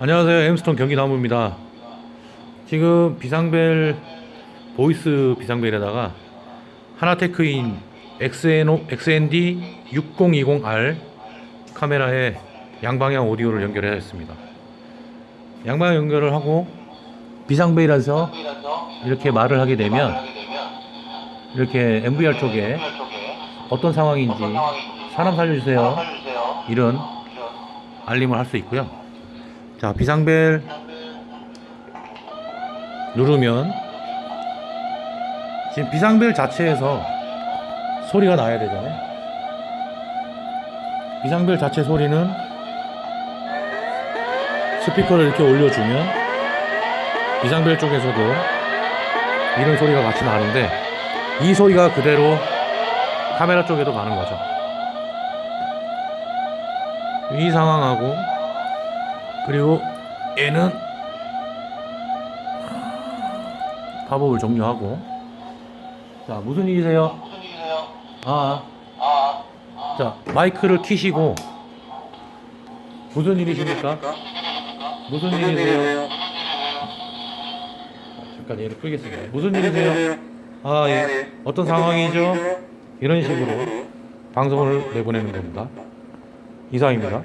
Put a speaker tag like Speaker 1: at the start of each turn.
Speaker 1: 안녕하세요. 엠스톤 경기나무입니다. 지금 비상벨 voice 비상벨에다가 한화테크윈 XN, XND 6020R 카메라에 양방향 오디오를 연결해야 했습니다. 양방향 연결을 하고 비상벨이라서 이렇게 말을 하게 되면 이렇게 NVR 쪽에 어떤 상황인지 사람 살려주세요 이런 알림을 할 수 있고요. 자 비상벨 누르면 지금 비상벨 자체에서 소리가 나야 되잖아요. 비상벨 자체 소리는 스피커를 이렇게 올려주면 비상벨 쪽에서도 이런 소리가 같이 나는데 이 소리가 그대로 카메라 쪽에도 가는 거죠. 이 상황하고 그리고 얘는 팝업을 종료하고 자 무슨 일이세요? 아, 자 마이크를 키시고 무슨 일이십니까? 무슨 일이세요? 잠깐 얘를 끄겠습니다. 무슨 일이세요? 아 예. 어떤 상황이죠? 이런 식으로 방송을 내보내는 겁니다. 이상입니다.